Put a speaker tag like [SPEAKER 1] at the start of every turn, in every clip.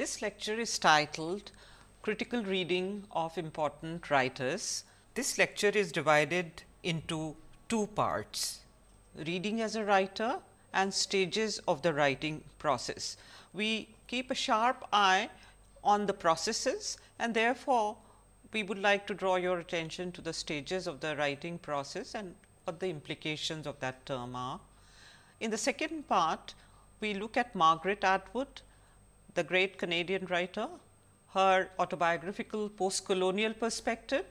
[SPEAKER 1] This lecture is titled Critical Reading of Important Writers. This lecture is divided into two parts, reading as a writer and stages of the writing process. We keep a sharp eye on the processes and therefore, we would like to draw your attention to the stages of the writing process and what the implications of that term are. In the second part, we look at Margaret Atwood, the great Canadian writer, her autobiographical post-colonial perspective,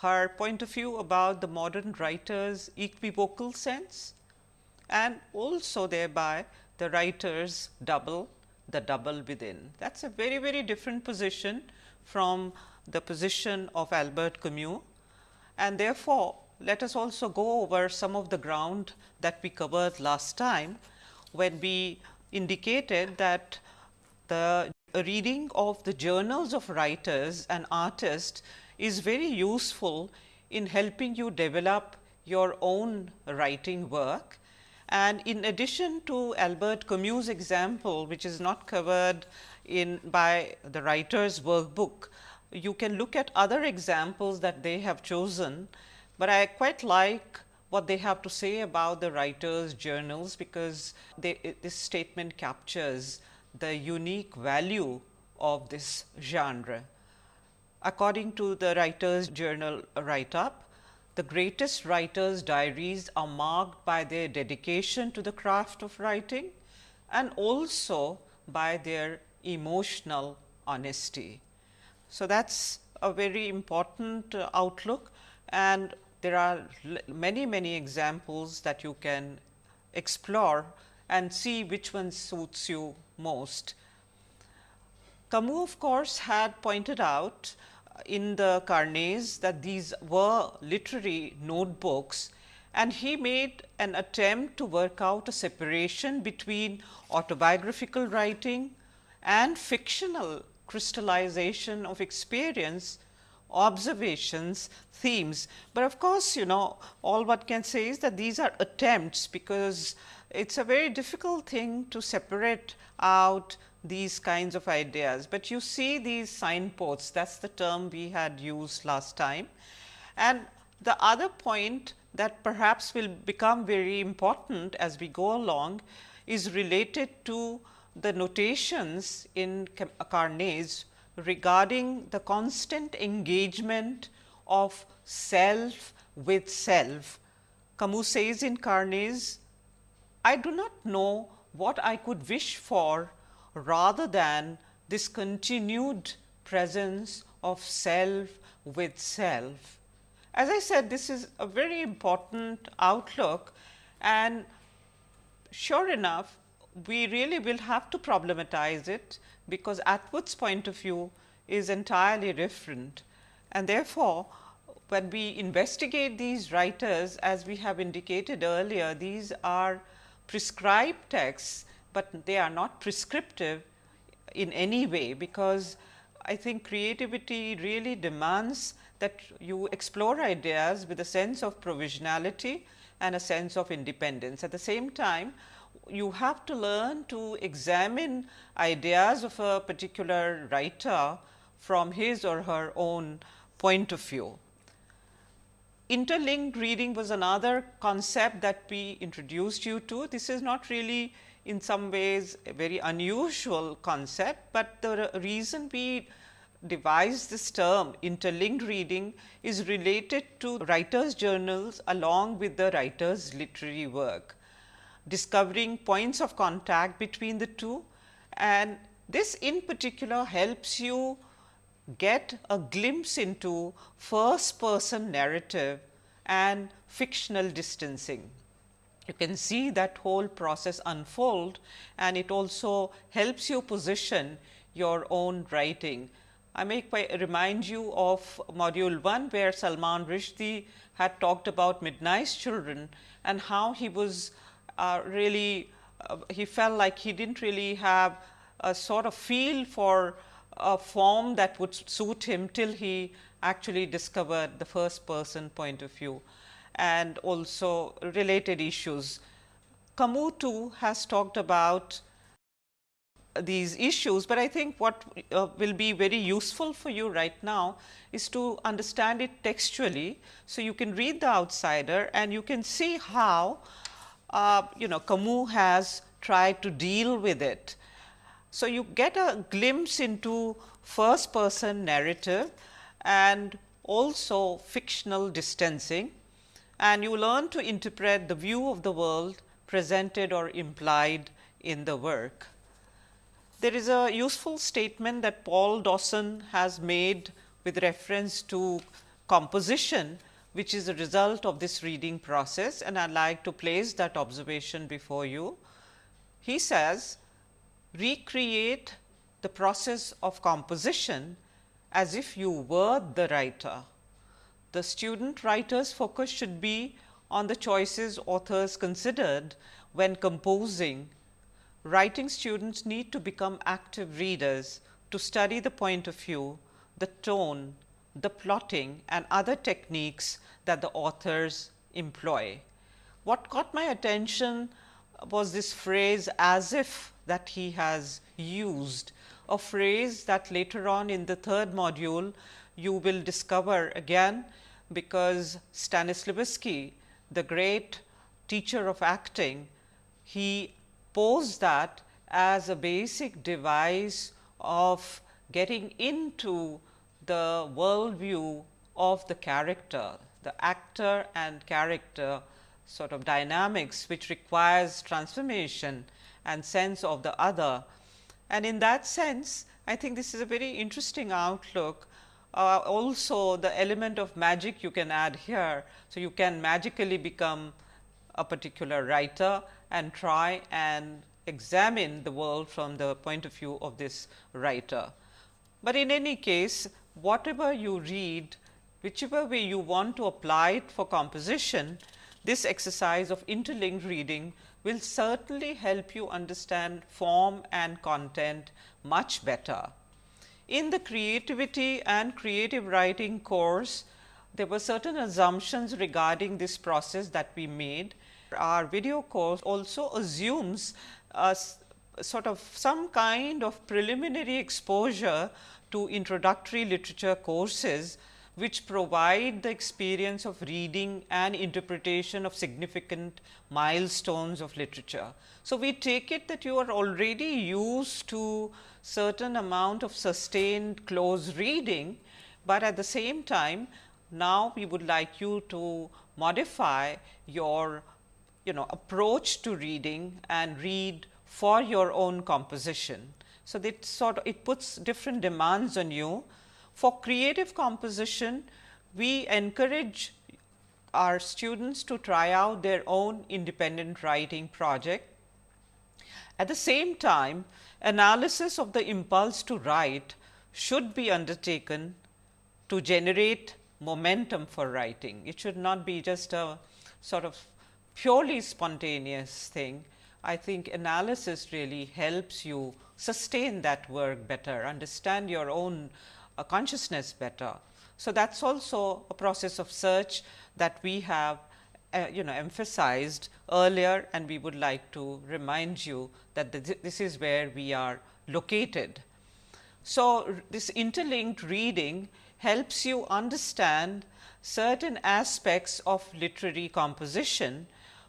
[SPEAKER 1] her point of view about the modern writer's equivocal sense and also thereby the writer's double, the double within. That is a very, very different position from the position of Albert Camus and therefore, let us also go over some of the ground that we covered last time when we indicated that the reading of the journals of writers and artists is very useful in helping you develop your own writing work. And in addition to Albert Camus example, which is not covered in by the writer's workbook, you can look at other examples that they have chosen, but I quite like what they have to say about the writer's journals, because they, this statement captures the unique value of this genre. According to the writer's journal write up, the greatest writers diaries are marked by their dedication to the craft of writing and also by their emotional honesty. So, that is a very important uh, outlook and there are many many examples that you can explore and see which one suits you most. Camus of course, had pointed out in the Carnets that these were literary notebooks and he made an attempt to work out a separation between autobiographical writing and fictional crystallization of experience, observations, themes. But of course, you know all what can say is that these are attempts because it is a very difficult thing to separate out these kinds of ideas, but you see these signposts that is the term we had used last time. And the other point that perhaps will become very important as we go along is related to the notations in Carnets regarding the constant engagement of self with self. Camus says in Carnets I do not know what I could wish for rather than this continued presence of self with self. As I said, this is a very important outlook and sure enough, we really will have to problematize it, because Atwood's point of view is entirely different. And therefore, when we investigate these writers as we have indicated earlier, these are prescribed texts, but they are not prescriptive in any way, because I think creativity really demands that you explore ideas with a sense of provisionality and a sense of independence. At the same time, you have to learn to examine ideas of a particular writer from his or her own point of view. Interlinked reading was another concept that we introduced you to. This is not really in some ways a very unusual concept, but the reason we devised this term interlinked reading is related to writers journals along with the writers literary work, discovering points of contact between the two and this in particular helps you get a glimpse into first person narrative and fictional distancing. You can see that whole process unfold and it also helps you position your own writing. I may remind you of module 1 where Salman Rushdie had talked about Midnight's Children and how he was uh, really uh, he felt like he did not really have a sort of feel for a form that would suit him till he actually discovered the first person point of view and also related issues. Camus too has talked about these issues, but I think what uh, will be very useful for you right now is to understand it textually. So, you can read the outsider and you can see how uh, you know Camus has tried to deal with it. So, you get a glimpse into first person narrative and also fictional distancing and you learn to interpret the view of the world presented or implied in the work. There is a useful statement that Paul Dawson has made with reference to composition, which is a result of this reading process and I would like to place that observation before you. He says, recreate the process of composition as if you were the writer. The student writer's focus should be on the choices authors considered when composing. Writing students need to become active readers to study the point of view, the tone, the plotting and other techniques that the authors employ. What caught my attention was this phrase as if that he has used. A phrase that later on in the third module you will discover again, because Stanislavski, the great teacher of acting, he posed that as a basic device of getting into the worldview of the character, the actor and character sort of dynamics which requires transformation and sense of the other and in that sense, I think this is a very interesting outlook. Uh, also the element of magic you can add here. So, you can magically become a particular writer and try and examine the world from the point of view of this writer. But in any case, whatever you read, whichever way you want to apply it for composition, this exercise of interlinked reading will certainly help you understand form and content much better. In the creativity and creative writing course, there were certain assumptions regarding this process that we made. Our video course also assumes a sort of some kind of preliminary exposure to introductory literature courses which provide the experience of reading and interpretation of significant milestones of literature. So, we take it that you are already used to certain amount of sustained close reading, but at the same time now we would like you to modify your you know approach to reading and read for your own composition. So, that sort of it puts different demands on you for creative composition, we encourage our students to try out their own independent writing project. At the same time, analysis of the impulse to write should be undertaken to generate momentum for writing. It should not be just a sort of purely spontaneous thing. I think analysis really helps you sustain that work better, understand your own consciousness better. So, that is also a process of search that we have uh, you know emphasized earlier and we would like to remind you that this is where we are located. So, this interlinked reading helps you understand certain aspects of literary composition.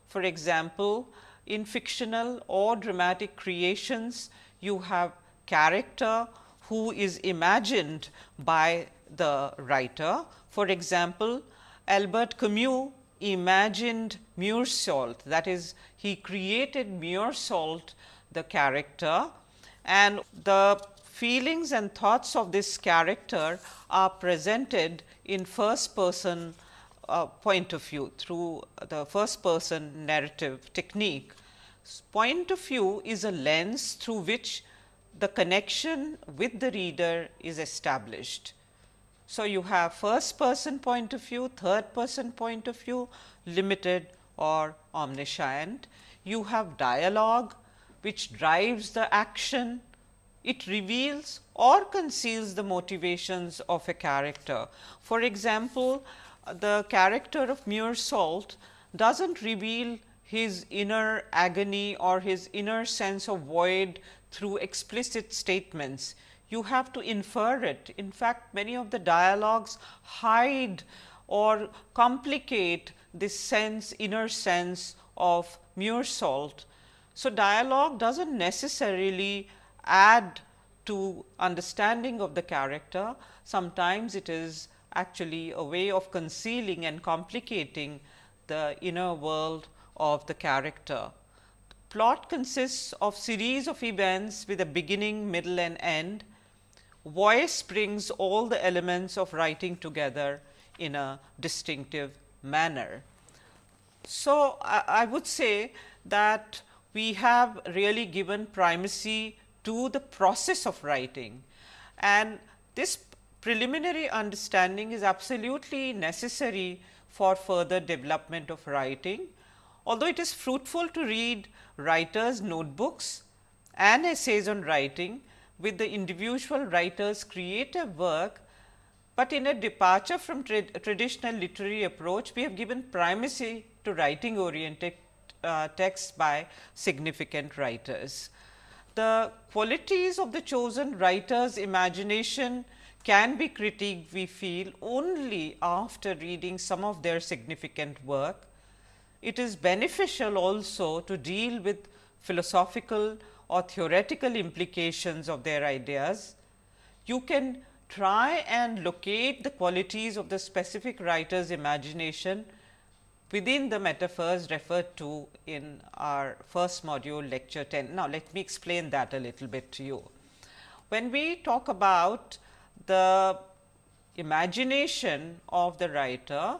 [SPEAKER 1] For example, in fictional or dramatic creations, you have character who is imagined by the writer. For example, Albert Camus imagined Meursault that is he created Meursault the character and the feelings and thoughts of this character are presented in first person uh, point of view through the first person narrative technique. Point of view is a lens through which the connection with the reader is established. So, you have first person point of view, third person point of view, limited or omniscient. You have dialogue which drives the action, it reveals or conceals the motivations of a character. For example, the character of Meursault does not reveal his inner agony or his inner sense of void through explicit statements. You have to infer it. In fact, many of the dialogues hide or complicate this sense, inner sense of Meursault. So, dialogue does not necessarily add to understanding of the character. Sometimes it is actually a way of concealing and complicating the inner world of the character. Plot consists of series of events with a beginning, middle and end. Voice brings all the elements of writing together in a distinctive manner. So, I, I would say that we have really given primacy to the process of writing and this preliminary understanding is absolutely necessary for further development of writing. Although it is fruitful to read writers notebooks and essays on writing with the individual writer's creative work, but in a departure from tra traditional literary approach, we have given primacy to writing oriented uh, texts by significant writers. The qualities of the chosen writer's imagination can be critiqued we feel only after reading some of their significant work. It is beneficial also to deal with philosophical or theoretical implications of their ideas. You can try and locate the qualities of the specific writer's imagination within the metaphors referred to in our first module lecture 10. Now, let me explain that a little bit to you. When we talk about the imagination of the writer,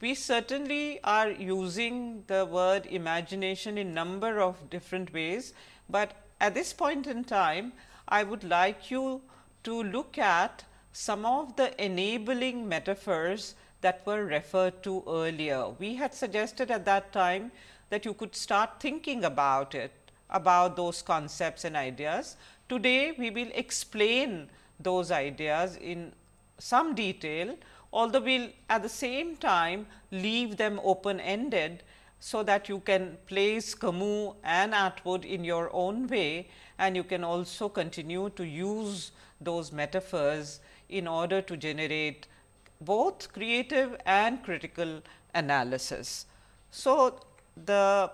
[SPEAKER 1] we certainly are using the word imagination in number of different ways, but at this point in time I would like you to look at some of the enabling metaphors that were referred to earlier. We had suggested at that time that you could start thinking about it, about those concepts and ideas. Today, we will explain those ideas in some detail, although we will at the same time leave them open ended, so that you can place Camus and Atwood in your own way and you can also continue to use those metaphors in order to generate both creative and critical analysis. So, the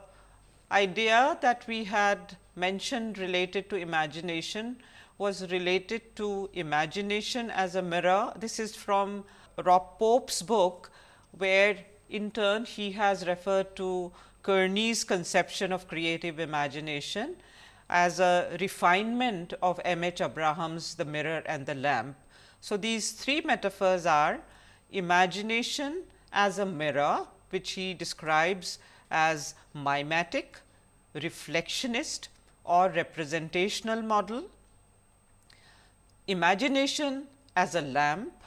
[SPEAKER 1] idea that we had mentioned related to imagination was related to imagination as a mirror. This is from Rob Pope's book, where in turn he has referred to Kearney's conception of creative imagination as a refinement of M. H. Abraham's The Mirror and the Lamp. So, these three metaphors are imagination as a mirror, which he describes as mimetic, reflectionist or representational model. Imagination as a lamp,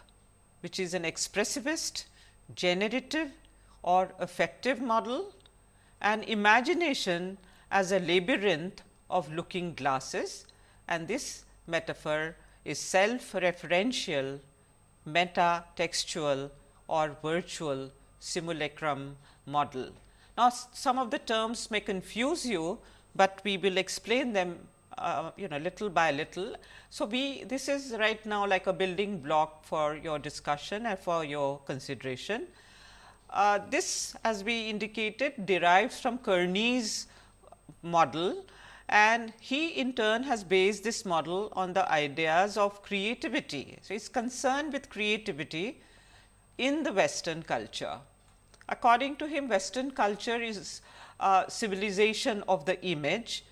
[SPEAKER 1] which is an expressivist, generative or affective model and imagination as a labyrinth of looking glasses and this metaphor is self referential meta textual or virtual simulacrum model. Now, some of the terms may confuse you, but we will explain them uh, you know little by little. So, we this is right now like a building block for your discussion and for your consideration. Uh, this as we indicated derives from Kearney's model and he in turn has based this model on the ideas of creativity. So, he is concerned with creativity in the western culture. According to him western culture is a civilization of the image.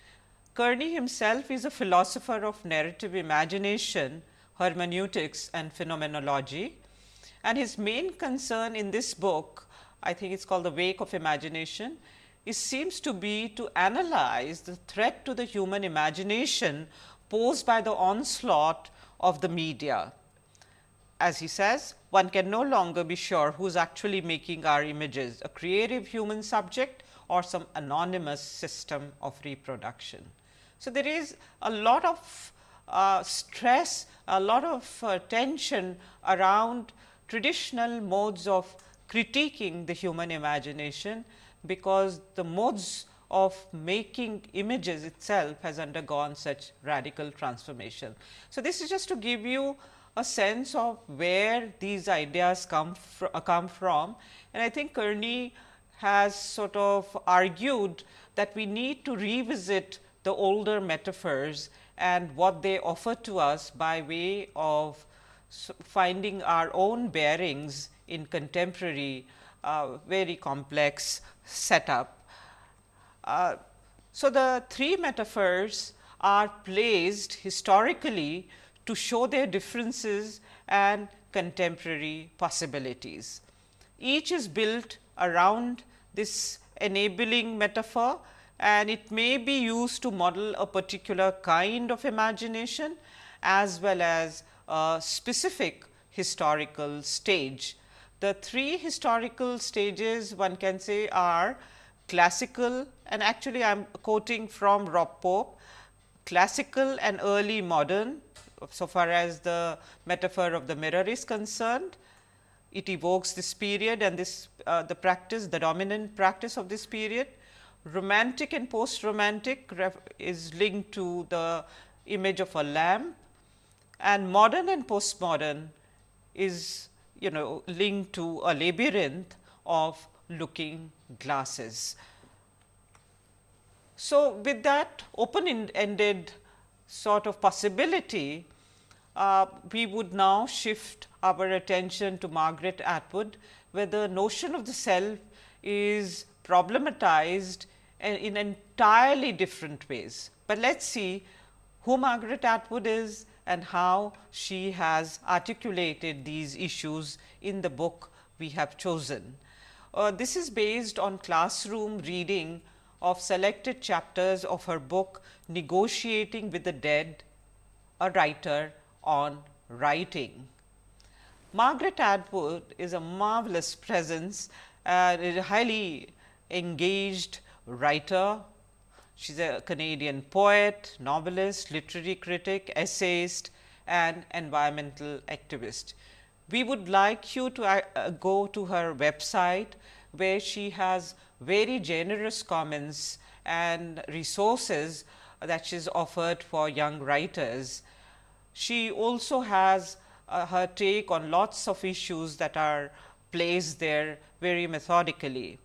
[SPEAKER 1] Kearney himself is a philosopher of narrative imagination, hermeneutics and phenomenology and his main concern in this book I think it is called the wake of imagination it seems to be to analyze the threat to the human imagination posed by the onslaught of the media. As he says, one can no longer be sure who is actually making our images, a creative human subject or some anonymous system of reproduction. So, there is a lot of uh, stress, a lot of uh, tension around traditional modes of critiquing the human imagination because the modes of making images itself has undergone such radical transformation. So, this is just to give you a sense of where these ideas come, fr uh, come from and I think Kearney has sort of argued that we need to revisit the older metaphors and what they offer to us by way of finding our own bearings in contemporary uh, very complex setup. Uh, so, the three metaphors are placed historically to show their differences and contemporary possibilities. Each is built around this enabling metaphor and it may be used to model a particular kind of imagination as well as a specific historical stage. The three historical stages one can say are classical and actually I am quoting from Rob Pope, classical and early modern so far as the metaphor of the mirror is concerned. It evokes this period and this uh, the practice the dominant practice of this period. Romantic and post romantic is linked to the image of a lamp and modern and postmodern is you know linked to a labyrinth of looking glasses. So, with that open ended sort of possibility, uh, we would now shift our attention to Margaret Atwood, where the notion of the self is problematized in entirely different ways. But let us see who Margaret Atwood is and how she has articulated these issues in the book we have chosen. Uh, this is based on classroom reading of selected chapters of her book Negotiating with the Dead, a writer on writing. Margaret Atwood is a marvelous presence a highly engaged writer. She is a Canadian poet, novelist, literary critic, essayist and environmental activist. We would like you to uh, go to her website where she has very generous comments and resources that she has offered for young writers. She also has uh, her take on lots of issues that are placed there very methodically.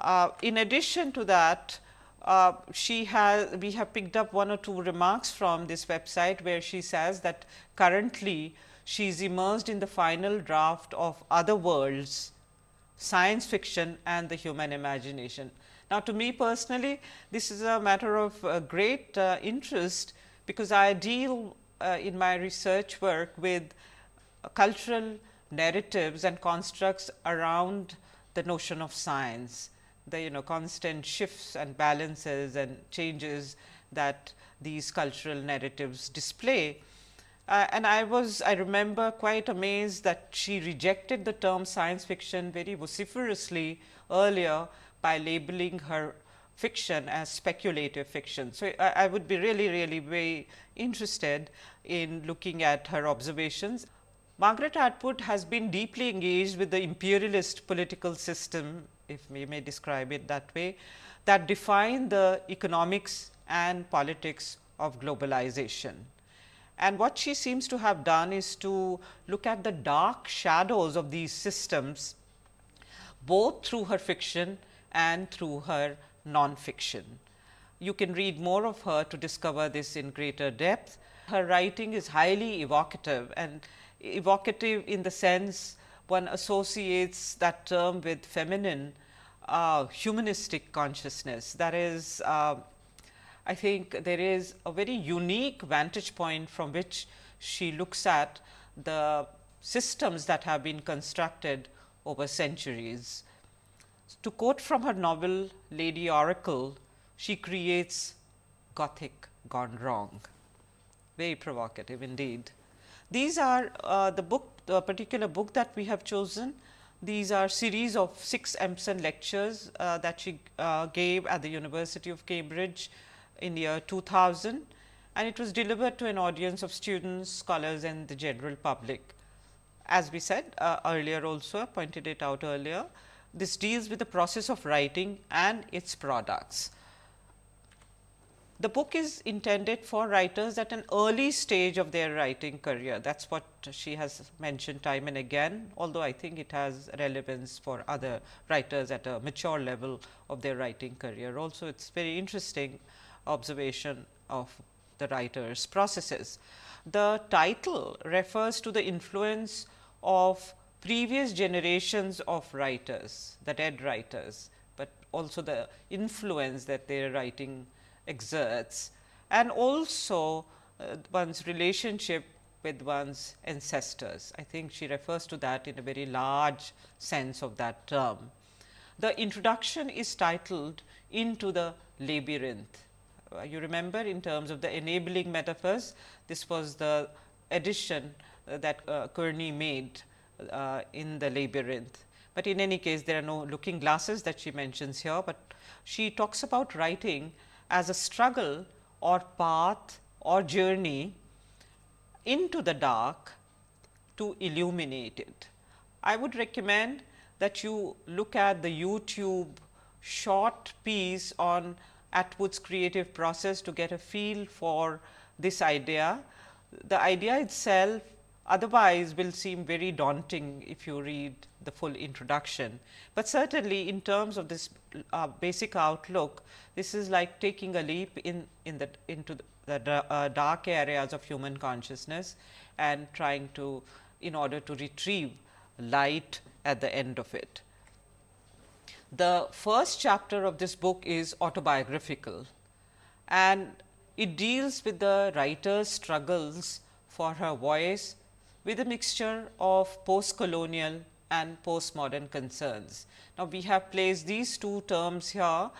[SPEAKER 1] Uh, in addition to that, uh, she has we have picked up one or two remarks from this website where she says that currently she is immersed in the final draft of other worlds science fiction and the human imagination. Now, to me personally this is a matter of uh, great uh, interest because I deal uh, in my research work with cultural narratives and constructs around the notion of science, the you know constant shifts and balances and changes that these cultural narratives display. Uh, and I was I remember quite amazed that she rejected the term science fiction very vociferously earlier by labeling her fiction as speculative fiction. So, I, I would be really really very interested in looking at her observations. Margaret Atwood has been deeply engaged with the imperialist political system, if we may describe it that way, that define the economics and politics of globalization. And what she seems to have done is to look at the dark shadows of these systems both through her fiction and through her non-fiction. You can read more of her to discover this in greater depth. Her writing is highly evocative and evocative in the sense one associates that term with feminine uh, humanistic consciousness. That is uh, I think there is a very unique vantage point from which she looks at the systems that have been constructed over centuries. To quote from her novel Lady Oracle, she creates Gothic gone wrong. Very provocative indeed. These are uh, the book, the particular book that we have chosen. These are series of six Empson lectures uh, that she uh, gave at the University of Cambridge in the year 2000 and it was delivered to an audience of students, scholars and the general public. As we said uh, earlier also pointed it out earlier, this deals with the process of writing and its products. The book is intended for writers at an early stage of their writing career. That is what she has mentioned time and again, although I think it has relevance for other writers at a mature level of their writing career. Also, it is very interesting observation of the writer's processes. The title refers to the influence of previous generations of writers, the dead writers, but also the influence that their writing exerts and also uh, one's relationship with one's ancestors. I think she refers to that in a very large sense of that term. The introduction is titled Into the Labyrinth. Uh, you remember in terms of the enabling metaphors, this was the addition uh, that uh, Kearney made uh, in the labyrinth. But in any case, there are no looking glasses that she mentions here, but she talks about writing as a struggle or path or journey into the dark to illuminate it. I would recommend that you look at the YouTube short piece on Atwood's creative process to get a feel for this idea. The idea itself otherwise will seem very daunting if you read the full introduction. But certainly, in terms of this uh, basic outlook, this is like taking a leap in, in the into the, the uh, dark areas of human consciousness and trying to in order to retrieve light at the end of it. The first chapter of this book is autobiographical and it deals with the writer's struggles for her voice with a mixture of post-colonial and postmodern concerns. Now, we have placed these two terms here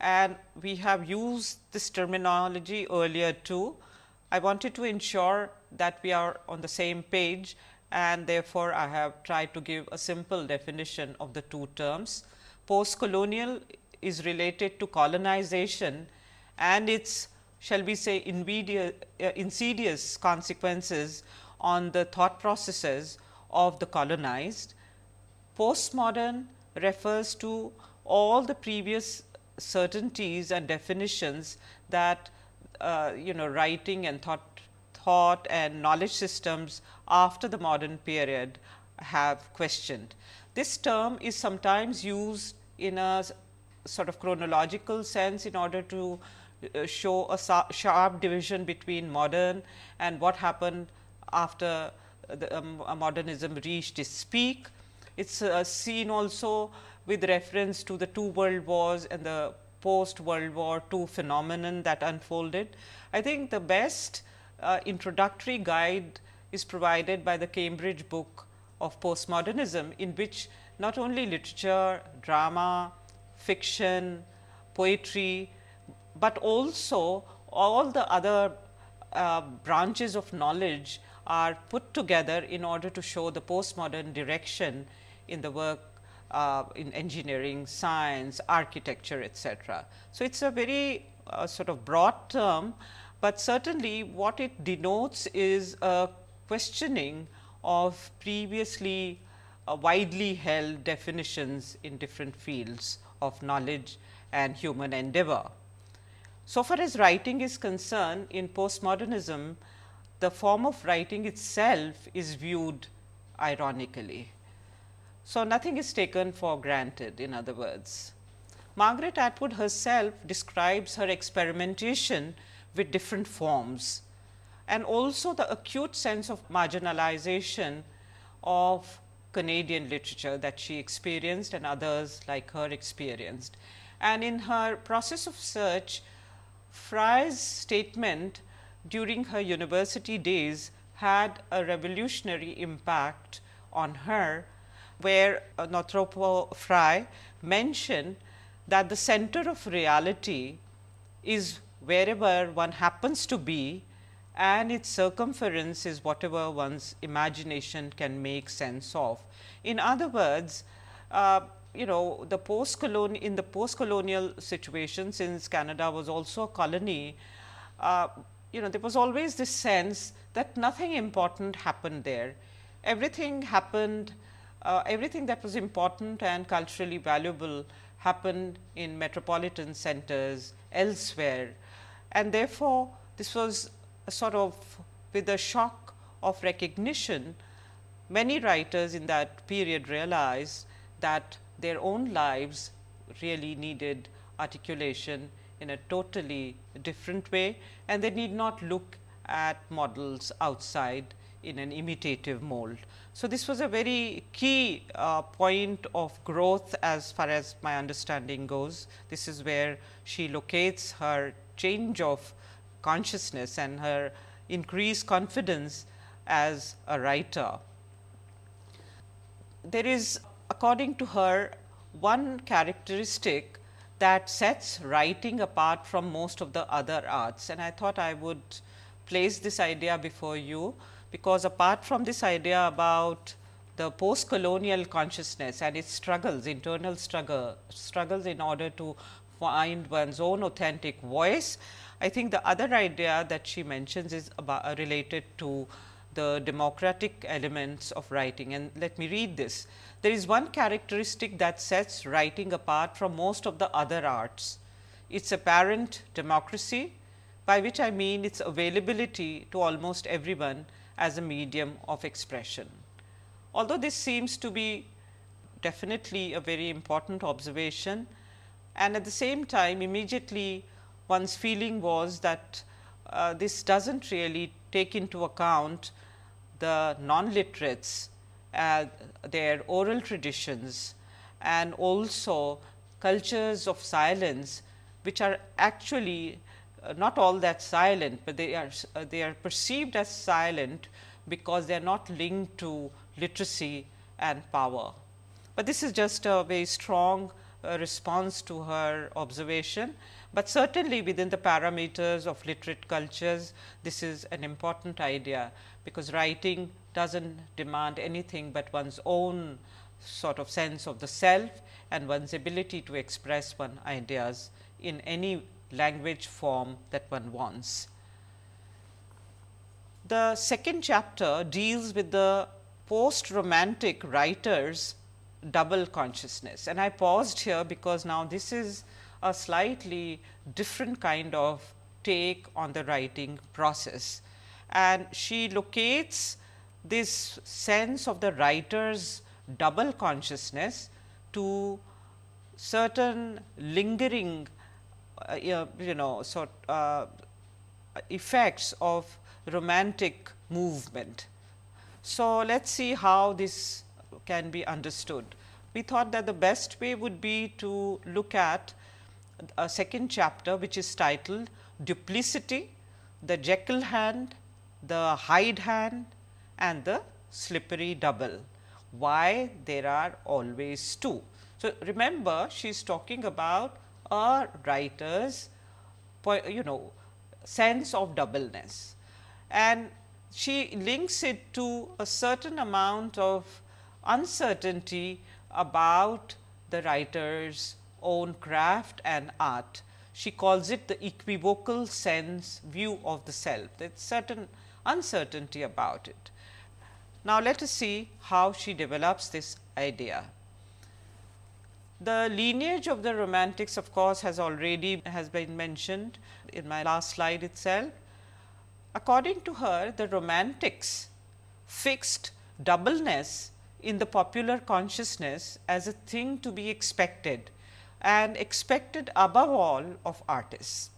[SPEAKER 1] and we have used this terminology earlier too. I wanted to ensure that we are on the same page and therefore, I have tried to give a simple definition of the two terms. Post-colonial is related to colonization and its shall we say uh, insidious consequences on the thought processes of the colonized. Postmodern refers to all the previous certainties and definitions that uh, you know writing and thought thought and knowledge systems after the modern period have questioned. This term is sometimes used in a sort of chronological sense in order to uh, show a sharp division between modern and what happened after the um, modernism reached its peak. It is uh, seen also with reference to the two world wars and the post World War II phenomenon that unfolded. I think the best uh, introductory guide is provided by the Cambridge book of postmodernism, in which not only literature, drama, fiction, poetry, but also all the other uh, branches of knowledge are put together in order to show the postmodern direction in the work uh, in engineering, science, architecture, etc. So, it is a very uh, sort of broad term, but certainly what it denotes is a questioning of previously uh, widely held definitions in different fields of knowledge and human endeavor. So far as writing is concerned in postmodernism, the form of writing itself is viewed ironically. So, nothing is taken for granted in other words. Margaret Atwood herself describes her experimentation with different forms and also the acute sense of marginalization of Canadian literature that she experienced and others like her experienced. And in her process of search, Frye's statement during her university days had a revolutionary impact on her, where Northrop Frye mentioned that the center of reality is wherever one happens to be and its circumference is whatever one's imagination can make sense of. In other words, uh, you know the post colonial in the post colonial situation since Canada was also a colony, uh, you know there was always this sense that nothing important happened there. Everything happened uh, everything that was important and culturally valuable happened in metropolitan centers elsewhere. And therefore, this was a sort of with a shock of recognition, many writers in that period realized that their own lives really needed articulation in a totally different way and they need not look at models outside in an imitative mold. So, this was a very key uh, point of growth as far as my understanding goes. This is where she locates her change of consciousness and her increased confidence as a writer. There is according to her one characteristic that sets writing apart from most of the other arts and I thought I would place this idea before you because apart from this idea about the post colonial consciousness and its struggles, internal struggle, struggles in order to find one's own authentic voice. I think the other idea that she mentions is about uh, related to the democratic elements of writing and let me read this. There is one characteristic that sets writing apart from most of the other arts. Its apparent democracy, by which I mean its availability to almost everyone as a medium of expression. Although this seems to be definitely a very important observation and at the same time immediately one's feeling was that uh, this does not really take into account the non-literates, uh, their oral traditions and also cultures of silence which are actually uh, not all that silent, but they are uh, they are perceived as silent because they are not linked to literacy and power. But this is just a very strong uh, response to her observation, but certainly within the parameters of literate cultures, this is an important idea, because writing does not demand anything but one's own sort of sense of the self and one's ability to express one ideas in any language form that one wants. The second chapter deals with the post romantic writers double consciousness and I paused here because now this is a slightly different kind of take on the writing process and she locates this sense of the writer's double consciousness to certain lingering uh, you know sort uh, effects of romantic movement. So, let us see how this can be understood. We thought that the best way would be to look at a second chapter which is titled duplicity, the Jekyll hand, the Hyde hand and the slippery double. Why there are always two. So, remember she is talking about a writer's you know sense of doubleness and she links it to a certain amount of uncertainty about the writer's own craft and art. She calls it the equivocal sense view of the self, there is certain uncertainty about it. Now, let us see how she develops this idea. The lineage of the romantics of course, has already has been mentioned in my last slide itself. According to her, the romantics fixed doubleness in the popular consciousness as a thing to be expected and expected above all of artists.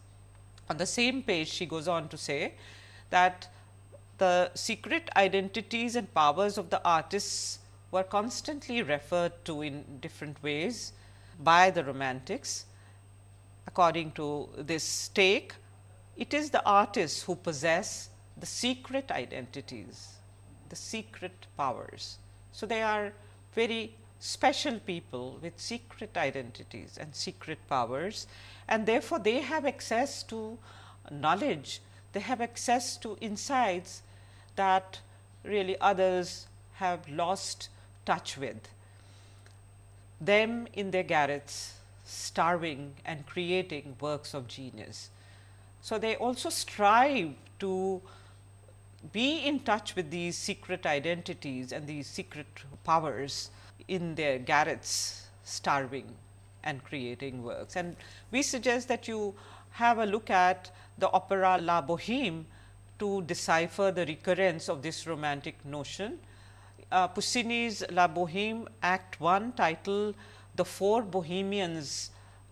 [SPEAKER 1] On the same page she goes on to say that the secret identities and powers of the artists were constantly referred to in different ways by the romantics. According to this take, it is the artists who possess the secret identities, the secret powers. So, they are very special people with secret identities and secret powers and therefore, they have access to knowledge, they have access to insights that really others have lost touch with. Them in their garrets starving and creating works of genius. So, they also strive to be in touch with these secret identities and these secret powers in their garrets starving and creating works. And we suggest that you have a look at the opera La Boheme to decipher the recurrence of this romantic notion. Uh, Puccini's La Boheme Act 1 title The Four Bohemians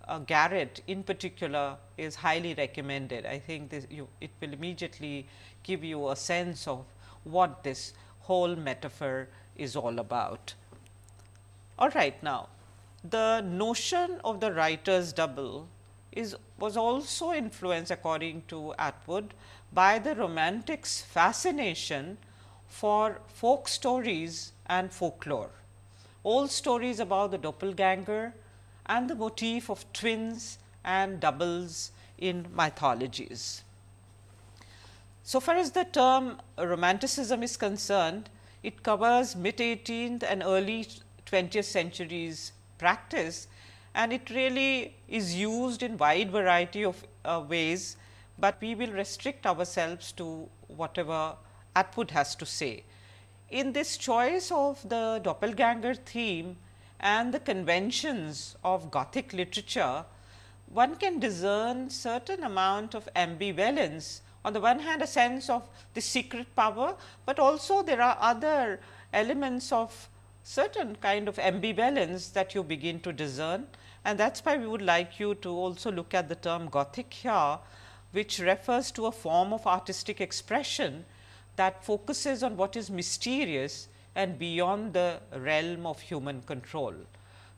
[SPEAKER 1] uh, garret in particular is highly recommended. I think this you, it will immediately give you a sense of what this whole metaphor is all about. All right, now the notion of the writer's double is was also influenced according to Atwood by the romantics fascination for folk stories and folklore. Old stories about the doppelganger and the motif of twins and doubles in mythologies. So far as the term romanticism is concerned, it covers mid 18th and early 20th centuries practice and it really is used in wide variety of uh, ways, but we will restrict ourselves to whatever Atwood has to say. In this choice of the doppelganger theme, and the conventions of Gothic literature, one can discern certain amount of ambivalence. On the one hand a sense of the secret power, but also there are other elements of certain kind of ambivalence that you begin to discern and that is why we would like you to also look at the term Gothic here, which refers to a form of artistic expression that focuses on what is mysterious and beyond the realm of human control.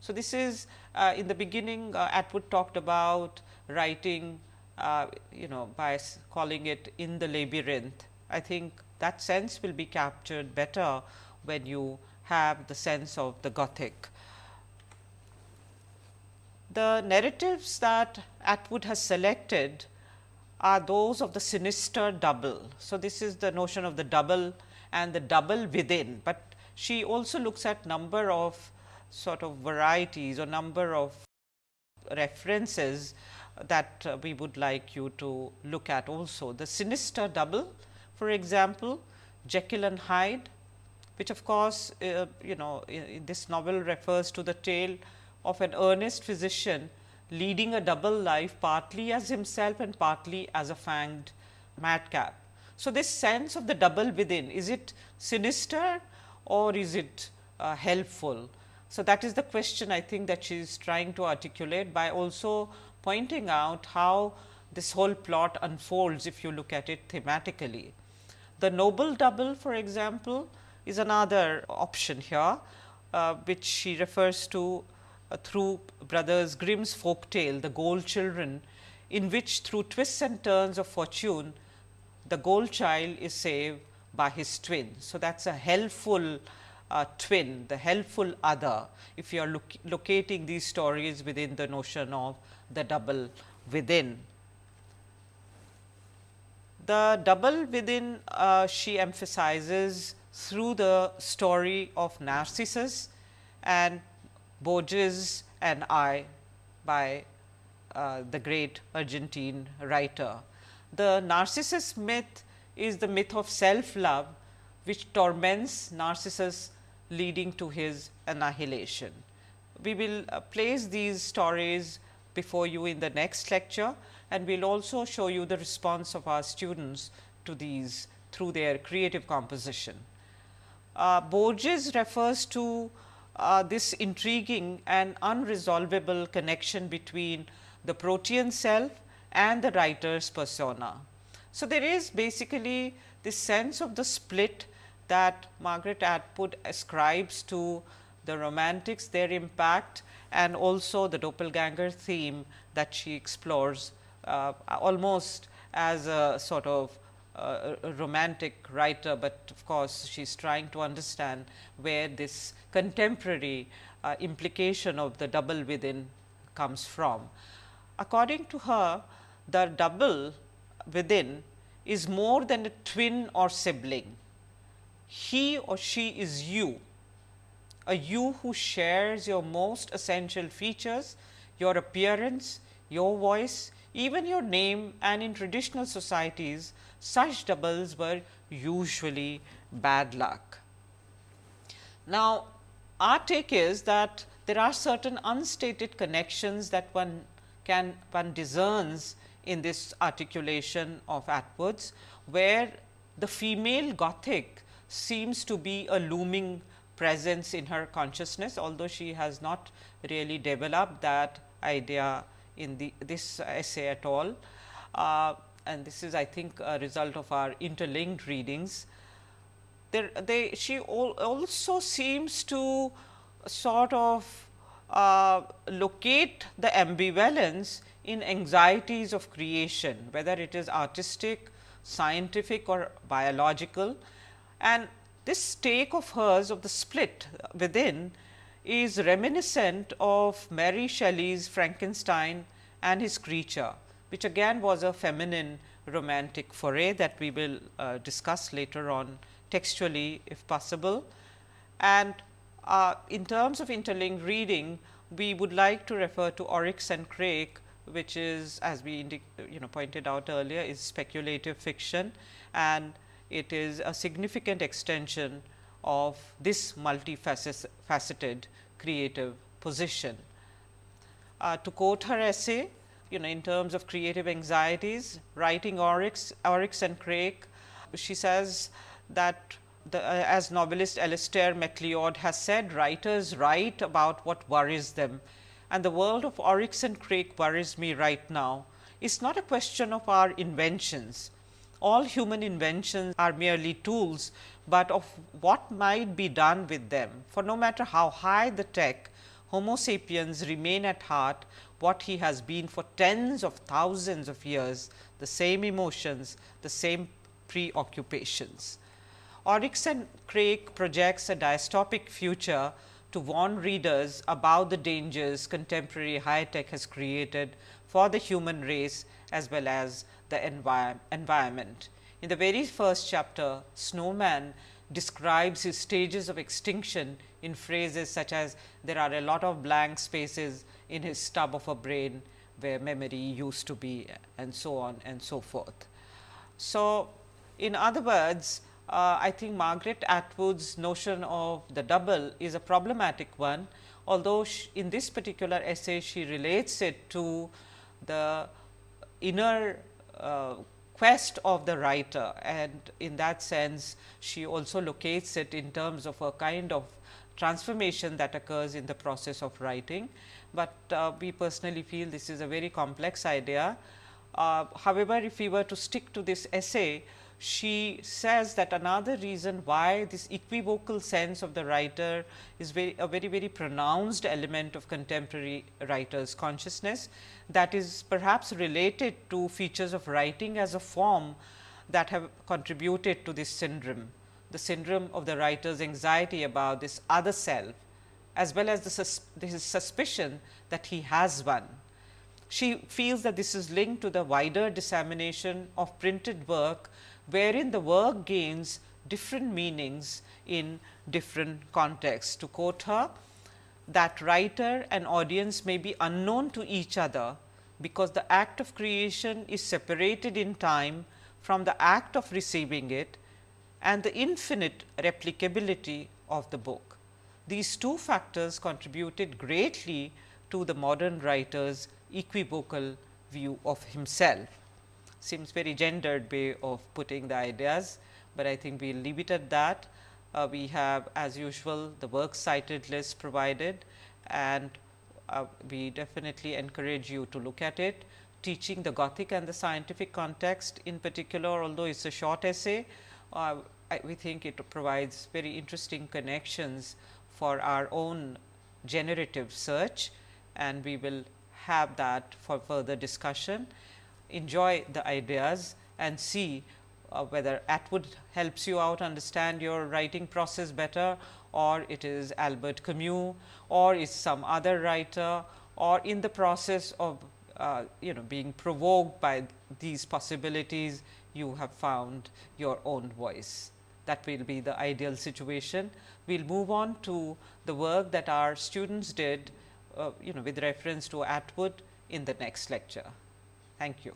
[SPEAKER 1] So, this is uh, in the beginning uh, Atwood talked about writing uh, you know by calling it in the labyrinth. I think that sense will be captured better when you have the sense of the Gothic. The narratives that Atwood has selected are those of the sinister double. So, this is the notion of the double and the double within, but she also looks at number of sort of varieties or number of references that uh, we would like you to look at also. The sinister double for example, Jekyll and Hyde which of course, uh, you know this novel refers to the tale of an earnest physician leading a double life partly as himself and partly as a fanged madcap. So, this sense of the double within is it sinister or is it uh, helpful? So, that is the question I think that she is trying to articulate by also pointing out how this whole plot unfolds if you look at it thematically. The noble double for example, is another option here, uh, which she refers to through brothers Grimm's folk tale, The Gold Children, in which through twists and turns of fortune, the gold child is saved by his twin. So, that is a helpful uh, twin, the helpful other, if you are locating these stories within the notion of the double within. The double within uh, she emphasizes through the story of Narcissus and Borges and I by uh, the great Argentine writer. The Narcissus myth is the myth of self love which torments Narcissus leading to his annihilation. We will uh, place these stories before you in the next lecture and we will also show you the response of our students to these through their creative composition. Uh, Borges refers to uh, this intriguing and unresolvable connection between the protean self and the writer's persona. So, there is basically this sense of the split that Margaret Atwood ascribes to the romantics, their impact and also the doppelganger theme that she explores uh, almost as a sort of a romantic writer, but of course, she is trying to understand where this contemporary uh, implication of the double within comes from. According to her, the double within is more than a twin or sibling. He or she is you, a you who shares your most essential features, your appearance, your voice, even your name and in traditional societies such doubles were usually bad luck. Now, our take is that there are certain unstated connections that one can one discerns in this articulation of Atwood's, where the female Gothic seems to be a looming presence in her consciousness, although she has not really developed that idea in the this essay at all. Uh, and this is I think a result of our interlinked readings. There they she also seems to sort of uh, locate the ambivalence in anxieties of creation, whether it is artistic, scientific or biological. And this take of hers of the split within is reminiscent of Mary Shelley's Frankenstein and his creature, which again was a feminine romantic foray that we will uh, discuss later on textually if possible. And uh, in terms of interlinked reading, we would like to refer to Oryx and Crake which is as we you know pointed out earlier is speculative fiction and it is a significant extension of this multifaceted creative position. Uh, to quote her essay, you know in terms of creative anxieties, writing Oryx, Oryx and Crake, she says that the, uh, as novelist Alistair MacLeod has said, writers write about what worries them and the world of Oryx and Crake worries me right now. It's not a question of our inventions. All human inventions are merely tools, but of what might be done with them. For no matter how high the tech, Homo sapiens remain at heart what he has been for tens of thousands of years, the same emotions, the same preoccupations. Oryx and Crake projects a dystopic future to warn readers about the dangers contemporary high tech has created for the human race as well as the envi environment. In the very first chapter, Snowman describes his stages of extinction in phrases such as there are a lot of blank spaces in his stub of a brain where memory used to be and so on and so forth. So, in other words, uh, I think Margaret Atwood's notion of the double is a problematic one, although in this particular essay she relates it to the inner uh, quest of the writer and in that sense she also locates it in terms of a kind of transformation that occurs in the process of writing, but uh, we personally feel this is a very complex idea. Uh, however, if we were to stick to this essay, she says that another reason why this equivocal sense of the writer is very a very very pronounced element of contemporary writers consciousness that is perhaps related to features of writing as a form that have contributed to this syndrome the syndrome of the writer's anxiety about this other self as well as the sus his suspicion that he has one. She feels that this is linked to the wider dissemination of printed work wherein the work gains different meanings in different contexts. To quote her, that writer and audience may be unknown to each other, because the act of creation is separated in time from the act of receiving it and the infinite replicability of the book. These two factors contributed greatly to the modern writer's equivocal view of himself seems very gendered way of putting the ideas, but I think we will leave it at that. Uh, we have as usual the works cited list provided and uh, we definitely encourage you to look at it. Teaching the Gothic and the scientific context in particular, although it is a short essay, uh, I, we think it provides very interesting connections for our own generative search and we will have that for further discussion enjoy the ideas and see uh, whether Atwood helps you out understand your writing process better or it is Albert Camus or is some other writer or in the process of uh, you know being provoked by these possibilities you have found your own voice. That will be the ideal situation. We will move on to the work that our students did uh, you know with reference to Atwood in the next lecture. Thank you.